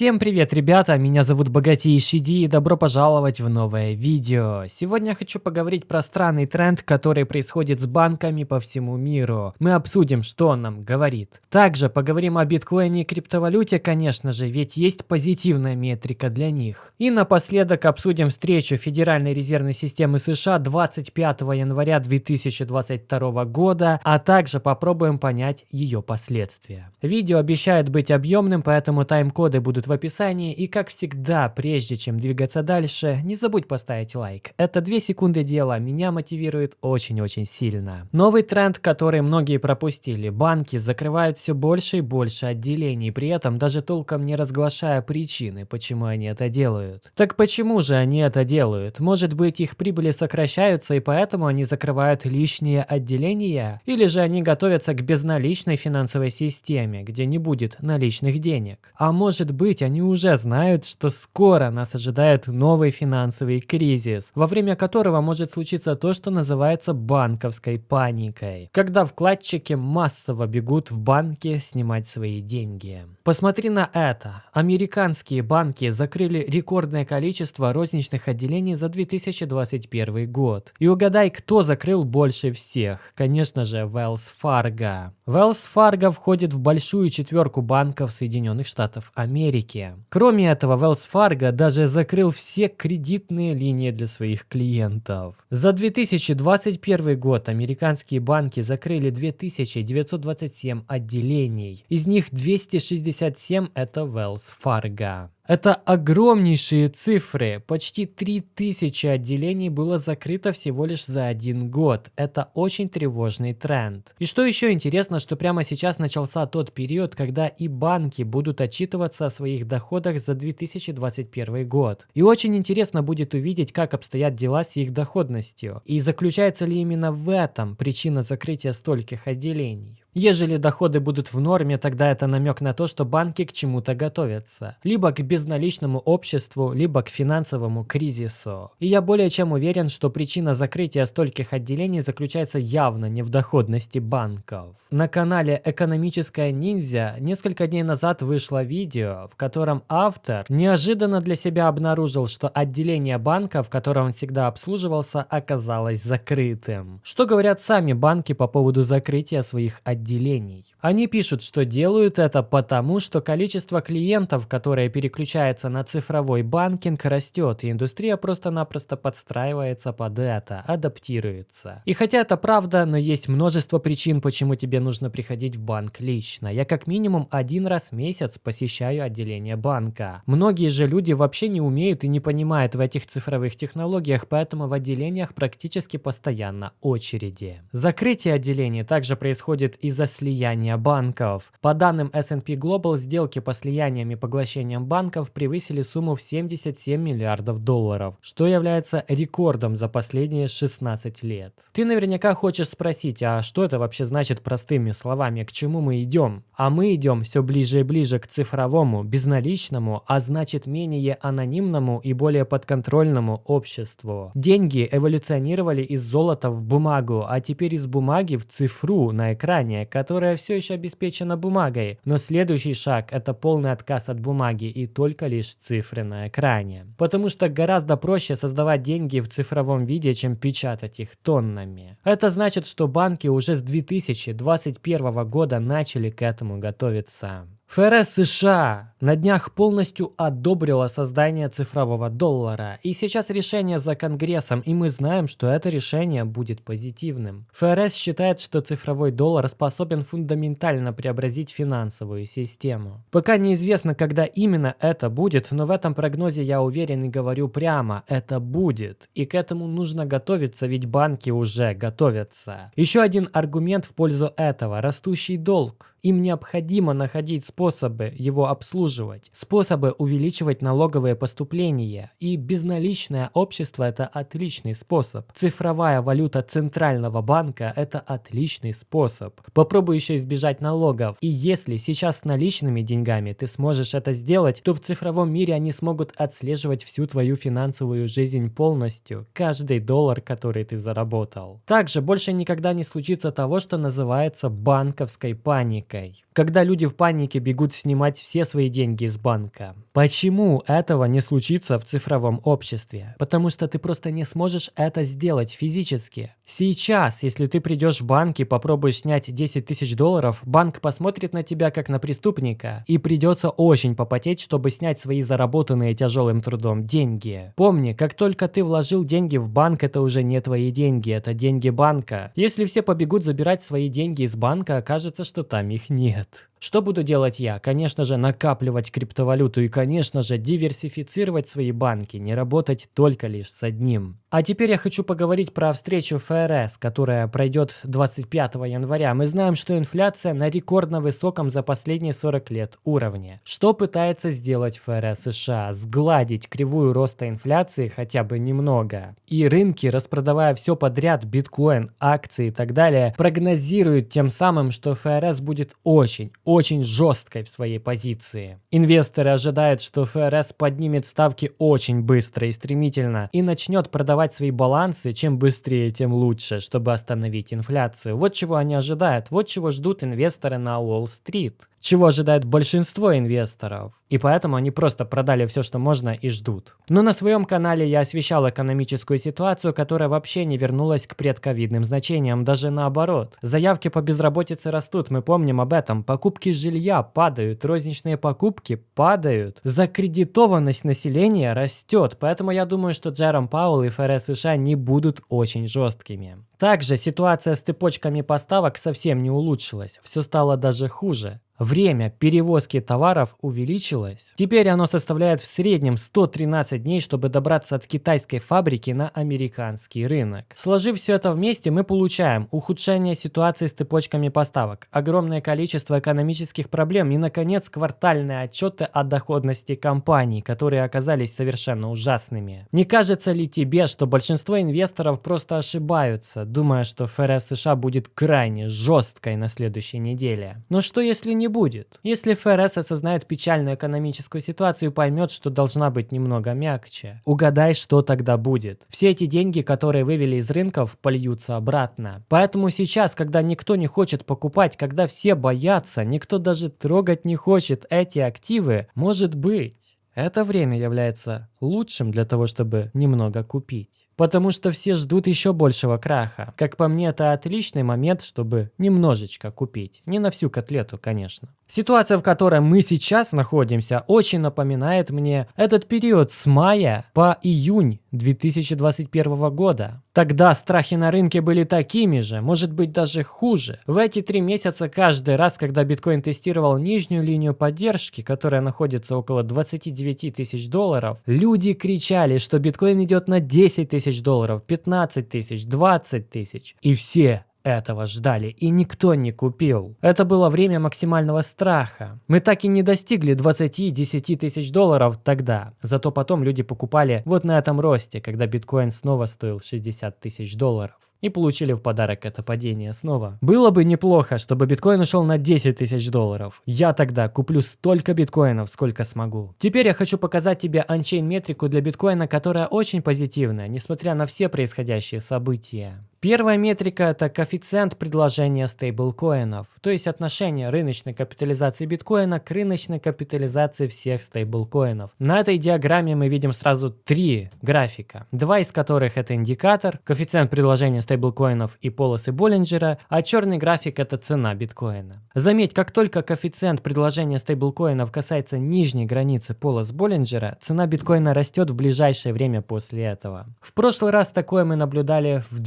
Всем привет, ребята! Меня зовут Богатейший Ди и добро пожаловать в новое видео. Сегодня я хочу поговорить про странный тренд, который происходит с банками по всему миру. Мы обсудим, что он нам говорит. Также поговорим о биткоине и криптовалюте, конечно же, ведь есть позитивная метрика для них. И напоследок обсудим встречу Федеральной резервной системы США 25 января 2022 года, а также попробуем понять ее последствия. Видео обещает быть объемным, поэтому тайм-коды будут в описании. И как всегда, прежде чем двигаться дальше, не забудь поставить лайк. Это 2 секунды дела, меня мотивирует очень-очень сильно. Новый тренд, который многие пропустили. Банки закрывают все больше и больше отделений, при этом даже толком не разглашая причины, почему они это делают. Так почему же они это делают? Может быть их прибыли сокращаются и поэтому они закрывают лишние отделения? Или же они готовятся к безналичной финансовой системе, где не будет наличных денег? А может быть, они уже знают, что скоро нас ожидает новый финансовый кризис, во время которого может случиться то, что называется банковской паникой, когда вкладчики массово бегут в банки снимать свои деньги. Посмотри на это. Американские банки закрыли рекордное количество розничных отделений за 2021 год. И угадай, кто закрыл больше всех? Конечно же, Wells Fargo. Wells Fargo входит в большую четверку банков Соединенных Штатов Америки. Кроме этого, Wells Fargo даже закрыл все кредитные линии для своих клиентов. За 2021 год американские банки закрыли 2927 отделений. Из них 267 это Wells Fargo. Это огромнейшие цифры. Почти 3000 отделений было закрыто всего лишь за один год. Это очень тревожный тренд. И что еще интересно, что прямо сейчас начался тот период, когда и банки будут отчитываться о своих доходах за 2021 год. И очень интересно будет увидеть, как обстоят дела с их доходностью. И заключается ли именно в этом причина закрытия стольких отделений. Ежели доходы будут в норме, тогда это намек на то, что банки к чему-то готовятся. Либо к безналичному обществу, либо к финансовому кризису. И я более чем уверен, что причина закрытия стольких отделений заключается явно не в доходности банков. На канале «Экономическая ниндзя» несколько дней назад вышло видео, в котором автор неожиданно для себя обнаружил, что отделение банка, в котором он всегда обслуживался, оказалось закрытым. Что говорят сами банки по поводу закрытия своих отделений? Отделений. Они пишут, что делают это потому, что количество клиентов, которые переключаются на цифровой банкинг, растет, и индустрия просто-напросто подстраивается под это, адаптируется. И хотя это правда, но есть множество причин, почему тебе нужно приходить в банк лично. Я как минимум один раз в месяц посещаю отделение банка. Многие же люди вообще не умеют и не понимают в этих цифровых технологиях, поэтому в отделениях практически постоянно очереди. Закрытие отделений также происходит из из-за слияния банков. По данным S&P Global, сделки по слияниям и поглощениям банков превысили сумму в 77 миллиардов долларов, что является рекордом за последние 16 лет. Ты наверняка хочешь спросить, а что это вообще значит простыми словами, к чему мы идем? А мы идем все ближе и ближе к цифровому, безналичному, а значит менее анонимному и более подконтрольному обществу. Деньги эволюционировали из золота в бумагу, а теперь из бумаги в цифру на экране приложение, которое все еще обеспечено бумагой, но следующий шаг – это полный отказ от бумаги и только лишь цифры на экране. Потому что гораздо проще создавать деньги в цифровом виде, чем печатать их тоннами. Это значит, что банки уже с 2021 года начали к этому готовиться. ФРС США на днях полностью одобрила создание цифрового доллара. И сейчас решение за Конгрессом, и мы знаем, что это решение будет позитивным. ФРС считает, что цифровой доллар способен фундаментально преобразить финансовую систему. Пока неизвестно, когда именно это будет, но в этом прогнозе я уверен и говорю прямо, это будет. И к этому нужно готовиться, ведь банки уже готовятся. Еще один аргумент в пользу этого – растущий долг. Им необходимо находить способы его обслуживать, способы увеличивать налоговые поступления. И безналичное общество – это отличный способ. Цифровая валюта Центрального банка – это отличный способ. Попробуй еще избежать налогов. И если сейчас с наличными деньгами ты сможешь это сделать, то в цифровом мире они смогут отслеживать всю твою финансовую жизнь полностью, каждый доллар, который ты заработал. Также больше никогда не случится того, что называется банковской паникой жесткой. Когда люди в панике бегут снимать все свои деньги из банка. Почему этого не случится в цифровом обществе? Потому что ты просто не сможешь это сделать физически. Сейчас, если ты придешь в банк и попробуешь снять 10 тысяч долларов, банк посмотрит на тебя как на преступника и придется очень попотеть, чтобы снять свои заработанные тяжелым трудом деньги. Помни, как только ты вложил деньги в банк, это уже не твои деньги, это деньги банка. Если все побегут забирать свои деньги из банка, окажется, что там их нет. Что буду делать я? Конечно же, накапливать криптовалюту и, конечно же, диверсифицировать свои банки, не работать только лишь с одним. А теперь я хочу поговорить про встречу ФРС, которая пройдет 25 января. Мы знаем, что инфляция на рекордно высоком за последние 40 лет уровне. Что пытается сделать ФРС США? Сгладить кривую роста инфляции хотя бы немного. И рынки, распродавая все подряд, биткоин, акции и так далее, прогнозируют тем самым, что ФРС будет очень, очень жесткой в своей позиции. Инвесторы ожидают, что ФРС поднимет ставки очень быстро и стремительно и начнет продавать свои балансы, чем быстрее, тем лучше, чтобы остановить инфляцию. Вот чего они ожидают, вот чего ждут инвесторы на Уолл-стрит чего ожидает большинство инвесторов. И поэтому они просто продали все, что можно и ждут. Но на своем канале я освещал экономическую ситуацию, которая вообще не вернулась к предковидным значениям, даже наоборот. Заявки по безработице растут, мы помним об этом. Покупки жилья падают, розничные покупки падают. Закредитованность населения растет, поэтому я думаю, что Джером Паул и ФРС США не будут очень жесткими. Также ситуация с цепочками поставок совсем не улучшилась, все стало даже хуже. Время перевозки товаров увеличилось. Теперь оно составляет в среднем 113 дней, чтобы добраться от китайской фабрики на американский рынок. Сложив все это вместе, мы получаем ухудшение ситуации с цепочками поставок, огромное количество экономических проблем и, наконец, квартальные отчеты о доходности компаний, которые оказались совершенно ужасными. Не кажется ли тебе, что большинство инвесторов просто ошибаются, думая, что ФРС США будет крайне жесткой на следующей неделе? Но что если не будет. Если ФРС осознает печальную экономическую ситуацию и поймет, что должна быть немного мягче. Угадай, что тогда будет. Все эти деньги, которые вывели из рынков, польются обратно. Поэтому сейчас, когда никто не хочет покупать, когда все боятся, никто даже трогать не хочет эти активы, может быть, это время является лучшим для того, чтобы немного купить. Потому что все ждут еще большего краха. Как по мне, это отличный момент, чтобы немножечко купить. Не на всю котлету, конечно. Ситуация, в которой мы сейчас находимся, очень напоминает мне этот период с мая по июнь 2021 года. Тогда страхи на рынке были такими же, может быть даже хуже. В эти три месяца каждый раз, когда биткоин тестировал нижнюю линию поддержки, которая находится около 29 тысяч долларов, люди кричали, что биткоин идет на 10 тысяч долларов, 15 тысяч, 20 тысяч. И все этого ждали, и никто не купил. Это было время максимального страха. Мы так и не достигли 20-10 тысяч долларов тогда. Зато потом люди покупали вот на этом росте, когда биткоин снова стоил 60 тысяч долларов и получили в подарок это падение снова. Было бы неплохо, чтобы биткоин ушел на 10 тысяч долларов. Я тогда куплю столько биткоинов, сколько смогу. Теперь я хочу показать тебе анчейн метрику для биткоина, которая очень позитивная, несмотря на все происходящие события. Первая метрика – это коэффициент предложения стейблкоинов, то есть отношение рыночной капитализации биткоина к рыночной капитализации всех стейблкоинов. На этой диаграмме мы видим сразу три графика, два из которых это индикатор, коэффициент предложения стейблкоинов и полосы Боллинджера, а черный график – это цена биткоина. Заметь, как только коэффициент предложения стейблкоинов касается нижней границы полос Боллинджера, цена биткоина растет в ближайшее время после этого. В прошлый раз такое мы наблюдали в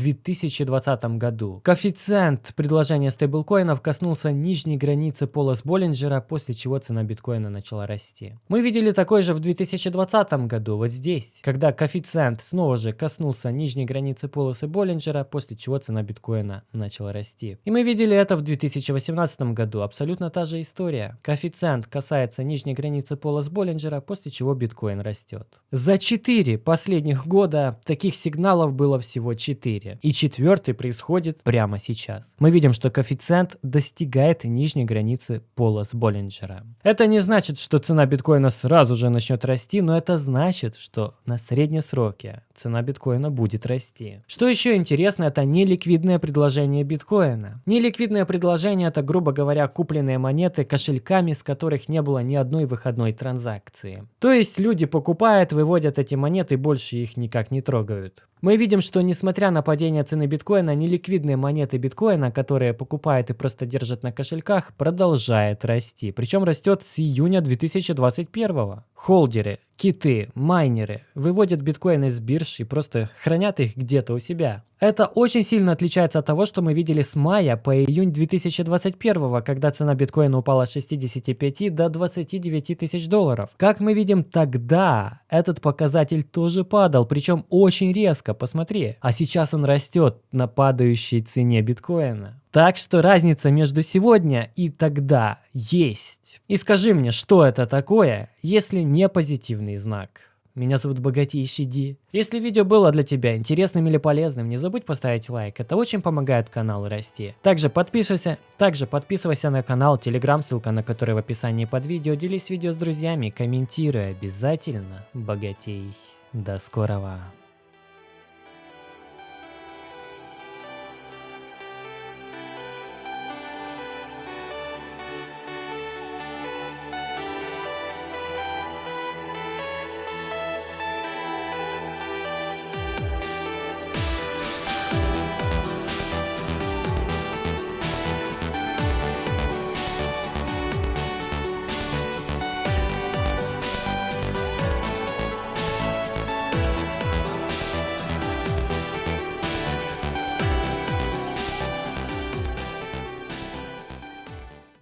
2020 году. Коэффициент предложения стейблкоинов коснулся нижней границы полос Боллинджера, после чего цена биткоина начала расти. Мы видели такой же в 2020 году, вот здесь, когда коэффициент снова же коснулся нижней границы полосы Боллинджера, после чего цена биткоина начала расти. И мы видели это в 2018 году, абсолютно та же история. Коэффициент касается нижней границы полос Боллинджера, после чего биткоин растет. За 4 последних года таких сигналов было всего 4. И четвертый происходит прямо сейчас. Мы видим, что коэффициент достигает нижней границы полос Боллинджера. Это не значит, что цена биткоина сразу же начнет расти, но это значит, что на среднем сроке цена биткоина будет расти. Что еще интересно, это неликвидное предложение биткоина. Неликвидное предложение это, грубо говоря, купленные монеты кошельками, с которых не было ни одной выходной транзакции. То есть люди покупают, выводят эти монеты и больше их никак не трогают. Мы видим, что несмотря на падение цены биткоина, неликвидные монеты биткоина, которые покупают и просто держат на кошельках, продолжает расти. Причем растет с июня 2021. Холдеры, киты, майнеры выводят биткоины из бирж и просто хранят их где-то у себя. Это очень сильно отличается от того, что мы видели с мая по июнь 2021, когда цена биткоина упала с 65 до 29 тысяч долларов. Как мы видим тогда, этот показатель тоже падал, причем очень резко, посмотри. А сейчас он растет на падающей цене биткоина. Так что разница между сегодня и тогда есть. И скажи мне, что это такое, если не позитивный знак? Меня зовут Богатейший Ди. Если видео было для тебя интересным или полезным, не забудь поставить лайк, это очень помогает каналу расти. Также подписывайся, также подписывайся на канал, телеграм, ссылка на который в описании под видео, делись видео с друзьями, комментируй обязательно, богатей. До скорого.